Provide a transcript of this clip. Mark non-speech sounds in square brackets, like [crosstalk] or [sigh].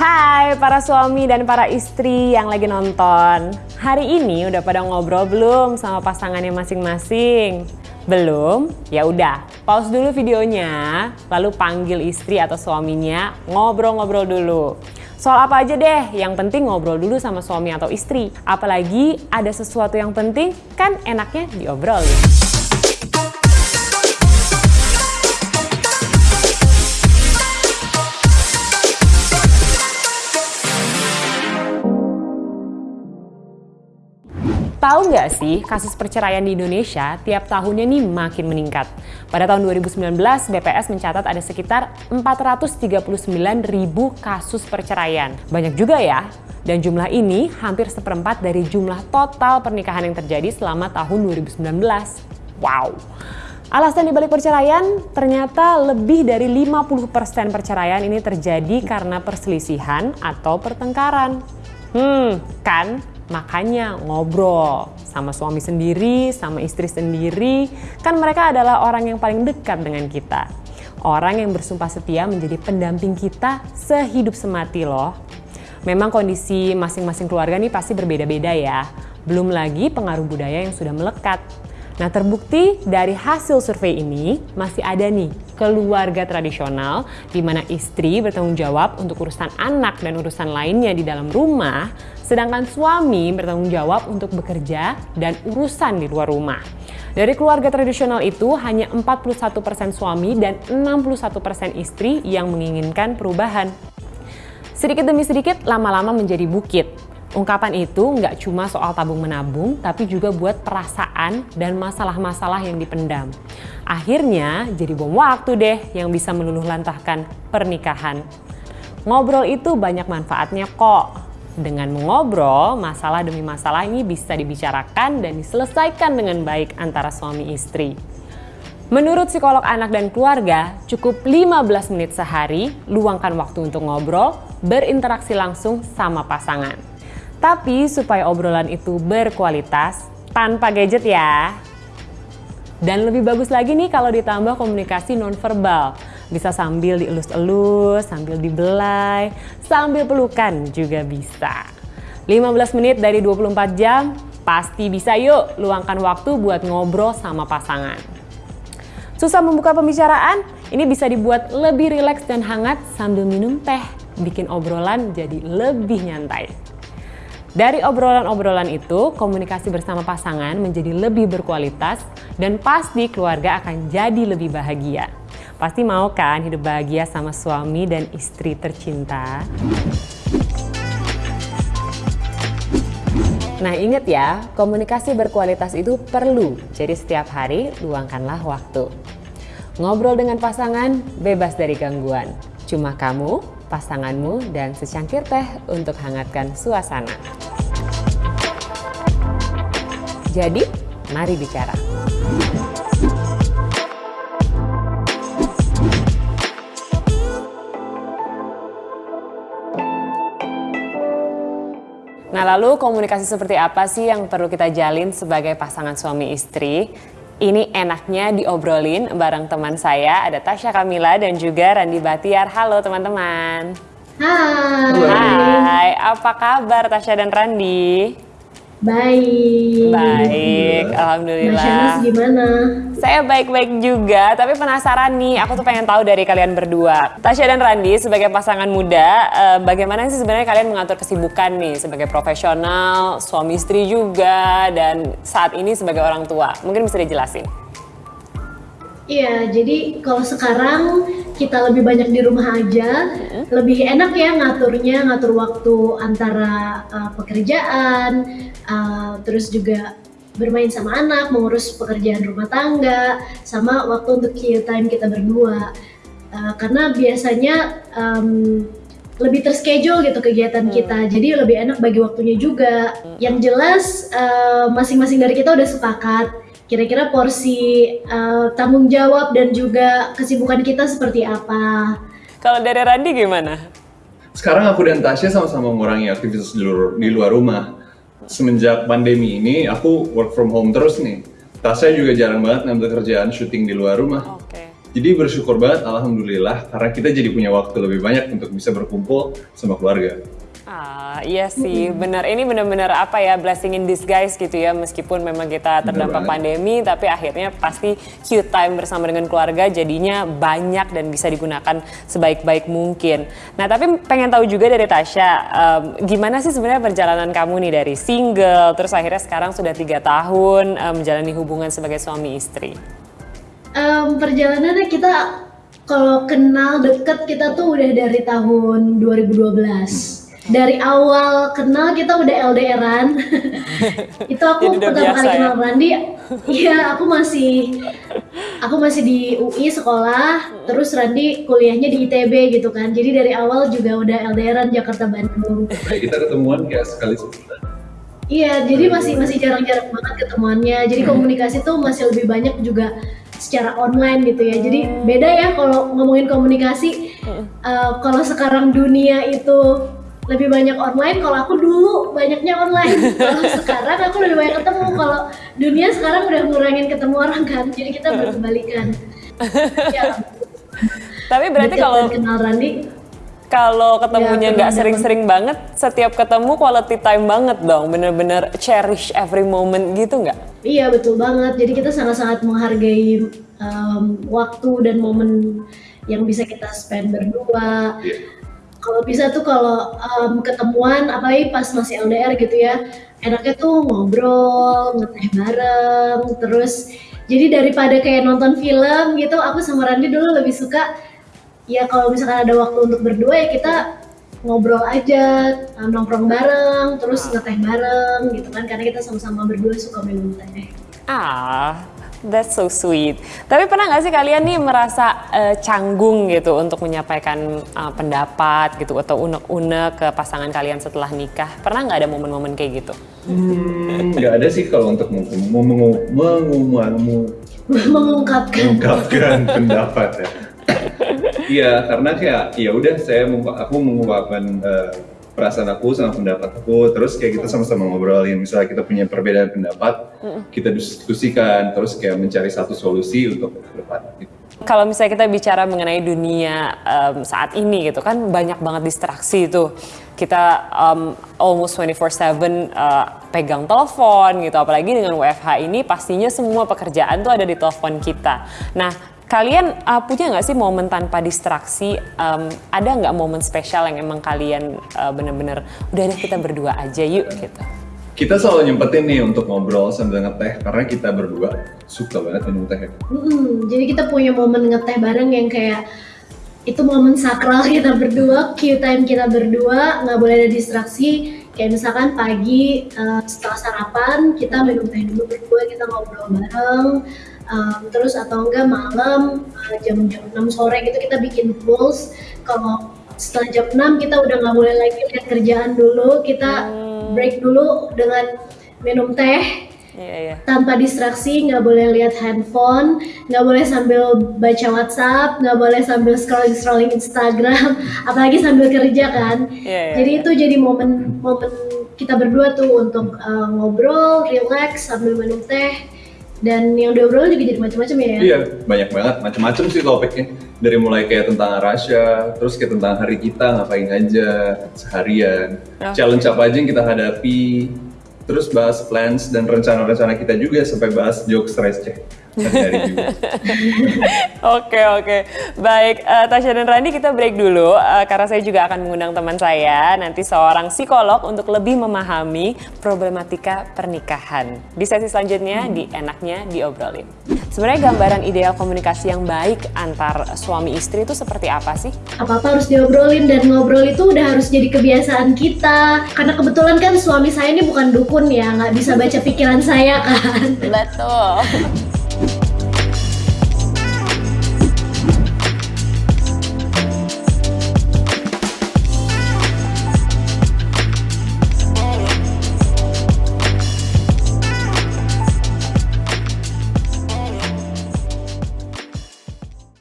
Hai para suami dan para istri yang lagi nonton. Hari ini udah pada ngobrol belum sama pasangannya masing-masing? Belum? Ya udah, pause dulu videonya, lalu panggil istri atau suaminya ngobrol-ngobrol dulu. Soal apa aja deh, yang penting ngobrol dulu sama suami atau istri. Apalagi ada sesuatu yang penting, kan enaknya diobrolin. Tahu nggak sih, kasus perceraian di Indonesia tiap tahunnya nih makin meningkat. Pada tahun 2019, BPS mencatat ada sekitar 439 ribu kasus perceraian. Banyak juga ya, dan jumlah ini hampir seperempat dari jumlah total pernikahan yang terjadi selama tahun 2019. Wow! Alasan dibalik perceraian, ternyata lebih dari 50% perceraian ini terjadi karena perselisihan atau pertengkaran. Hmm, kan Makanya ngobrol sama suami sendiri, sama istri sendiri, kan mereka adalah orang yang paling dekat dengan kita. Orang yang bersumpah setia menjadi pendamping kita sehidup semati loh. Memang kondisi masing-masing keluarga nih pasti berbeda-beda ya. Belum lagi pengaruh budaya yang sudah melekat. Nah terbukti dari hasil survei ini masih ada nih keluarga tradisional di mana istri bertanggung jawab untuk urusan anak dan urusan lainnya di dalam rumah, sedangkan suami bertanggung jawab untuk bekerja dan urusan di luar rumah. Dari keluarga tradisional itu hanya 41% suami dan 61% istri yang menginginkan perubahan. Sedikit demi sedikit lama-lama menjadi bukit Ungkapan itu nggak cuma soal tabung menabung, tapi juga buat perasaan dan masalah-masalah yang dipendam. Akhirnya jadi bom waktu deh yang bisa meluluh lantahkan pernikahan. Ngobrol itu banyak manfaatnya kok. Dengan mengobrol, masalah demi masalah ini bisa dibicarakan dan diselesaikan dengan baik antara suami istri. Menurut psikolog anak dan keluarga, cukup 15 menit sehari luangkan waktu untuk ngobrol, berinteraksi langsung sama pasangan. Tapi supaya obrolan itu berkualitas, tanpa gadget ya. Dan lebih bagus lagi nih kalau ditambah komunikasi nonverbal. Bisa sambil dielus-elus, sambil dibelai, sambil pelukan juga bisa. 15 menit dari 24 jam, pasti bisa yuk luangkan waktu buat ngobrol sama pasangan. Susah membuka pembicaraan? Ini bisa dibuat lebih rileks dan hangat sambil minum teh, bikin obrolan jadi lebih nyantai. Dari obrolan-obrolan itu, komunikasi bersama pasangan menjadi lebih berkualitas dan pasti keluarga akan jadi lebih bahagia. Pasti mau kan hidup bahagia sama suami dan istri tercinta? Nah ingat ya, komunikasi berkualitas itu perlu, jadi setiap hari luangkanlah waktu. Ngobrol dengan pasangan bebas dari gangguan. Cuma kamu, pasanganmu, dan secangkir teh untuk hangatkan suasana. Jadi, mari bicara. Nah, lalu komunikasi seperti apa sih yang perlu kita jalin sebagai pasangan suami istri? Ini enaknya diobrolin bareng teman saya, ada Tasya Kamila dan juga Randi Batiar. Halo teman-teman. Hai. Hai, apa kabar Tasya dan Randi? Baik. Baik, alhamdulillah. Mas gimana? Saya baik-baik juga, tapi penasaran nih, aku tuh pengen tahu dari kalian berdua. Tasya dan Randi sebagai pasangan muda, eh, bagaimana sih sebenarnya kalian mengatur kesibukan nih sebagai profesional, suami istri juga, dan saat ini sebagai orang tua? Mungkin bisa dijelasin. Iya, jadi kalau sekarang kita lebih banyak di rumah aja, hmm. lebih enak ya ngaturnya, ngatur waktu antara uh, pekerjaan, uh, terus juga bermain sama anak, mengurus pekerjaan rumah tangga, sama waktu untuk time kita berdua. Uh, karena biasanya um, lebih terschedule gitu kegiatan hmm. kita, jadi lebih enak bagi waktunya juga. Yang jelas masing-masing uh, dari kita udah sepakat kira-kira porsi uh, tanggung jawab dan juga kesibukan kita seperti apa. Kalau dari Randi gimana? Sekarang aku dan Tasya sama-sama mengurangi aktivitas di luar, di luar rumah. Semenjak pandemi ini, aku work from home terus nih. Tasya juga jarang banget ngambil kerjaan syuting di luar rumah. Okay. Jadi bersyukur banget, alhamdulillah, karena kita jadi punya waktu lebih banyak untuk bisa berkumpul sama keluarga. Ah, iya sih, benar. Ini benar-benar apa ya, blessing in disguise gitu ya. Meskipun memang kita terdampak pandemi, tapi akhirnya pasti cute time bersama dengan keluarga jadinya banyak dan bisa digunakan sebaik-baik mungkin. Nah, tapi pengen tahu juga dari Tasya, um, gimana sih sebenarnya perjalanan kamu nih dari single, terus akhirnya sekarang sudah tiga tahun um, menjalani hubungan sebagai suami istri? Um, perjalanannya kita kalau kenal deket kita tuh udah dari tahun 2012 dari awal kenal kita udah LDRan. [laughs] itu aku pertama kali ya? kenal Randi, iya aku masih aku masih di UI sekolah, terus Randi kuliahnya di ITB gitu kan. Jadi dari awal juga udah LDRan Jakarta Bandung. kita ketemuan kayak sekali sebulan. Iya, jadi masih masih jarang-jarang banget ketemuannya. Jadi hmm. komunikasi tuh masih lebih banyak juga secara online gitu ya. Jadi beda ya kalau ngomongin komunikasi. Uh, kalau sekarang dunia itu lebih banyak online kalau aku dulu banyaknya online [laughs] kalau sekarang aku lebih banyak ketemu kalau dunia sekarang udah ngurangin ketemu orang kan jadi kita berkebalikan ya. tapi berarti kalau kenal Randi kalau ketemunya ya, nggak ya, sering-sering banget, setiap ketemu quality time banget dong, bener-bener cherish every moment gitu nggak? Iya betul banget. Jadi kita sangat-sangat menghargai um, waktu dan momen yang bisa kita spend berdua. Yeah kalau bisa tuh kalau um, ketemuan apalagi pas masih LDR gitu ya enaknya tuh ngobrol ngeteh bareng terus jadi daripada kayak nonton film gitu aku sama Randi dulu lebih suka ya kalau misalkan ada waktu untuk berdua ya kita ngobrol aja nongkrong bareng terus ngeteh bareng gitu kan karena kita sama-sama berdua suka minum teh ah That's so sweet. Tapi pernah nggak sih kalian nih merasa uh, canggung gitu untuk menyampaikan uh, pendapat gitu atau unek-unek ke pasangan kalian setelah nikah? Pernah nggak ada momen-momen kayak gitu? Hmm, nggak ada sih kalau untuk mengungkapkan mengungkapkan [laughs] pendapat ya. Iya, karena kayak ya udah saya aku mengungkapkan uh, perasaan aku sama pendapat aku terus kayak kita sama-sama ngobrolin misalnya kita punya perbedaan pendapat kita diskusikan terus kayak mencari satu solusi untuk ke depan gitu. Kalau misalnya kita bicara mengenai dunia um, saat ini gitu kan banyak banget distraksi itu kita um, almost 24/7 uh, pegang telepon gitu apalagi dengan WFH ini pastinya semua pekerjaan tuh ada di telepon kita. Nah, Kalian uh, punya nggak sih momen tanpa distraksi? Um, ada nggak momen spesial yang emang kalian uh, bener-bener udah deh kita berdua aja yuk gitu? Kita selalu nyempetin nih untuk ngobrol sambil ngeteh karena kita berdua suka banget minum teh. Hmm, jadi kita punya momen ngeteh bareng yang kayak itu momen sakral [laughs] kita berdua, Q time kita berdua, nggak boleh ada distraksi. Kayak misalkan pagi uh, setelah sarapan kita minum teh dulu berdua, kita ngobrol bareng um, terus atau enggak malam uh, jam-jam 6 sore gitu kita bikin goals kalau setelah jam 6 kita udah nggak boleh lagi lihat kerjaan dulu kita hmm. break dulu dengan minum teh yeah, yeah. tanpa distraksi nggak boleh lihat handphone nggak boleh sambil baca WhatsApp nggak boleh sambil scrolling scrolling Instagram [laughs] apalagi sambil kerja kan yeah, yeah, jadi yeah. itu jadi momen momen kita berdua tuh untuk uh, ngobrol relax sambil minum teh dan yang diobrol juga jadi macam-macam ya? Iya banyak banget. Macam-macam sih topiknya. Dari mulai kayak tentang Rasya terus kayak tentang hari kita ngapain aja seharian. Okay. challenge apa aja yang kita hadapi terus bahas plans dan rencana-rencana kita juga sampai bahas jokes receh [laughs] Oke oke, baik uh, Tasya dan Randi kita break dulu uh, karena saya juga akan mengundang teman saya nanti seorang psikolog untuk lebih memahami problematika pernikahan. Di sesi selanjutnya hmm. di enaknya diobrolin. Sebenarnya gambaran ideal komunikasi yang baik antar suami istri itu seperti apa sih? Apa-apa harus diobrolin dan ngobrol itu udah harus jadi kebiasaan kita. Karena kebetulan kan suami saya ini bukan dukun ya, nggak bisa baca pikiran saya kan. Betul.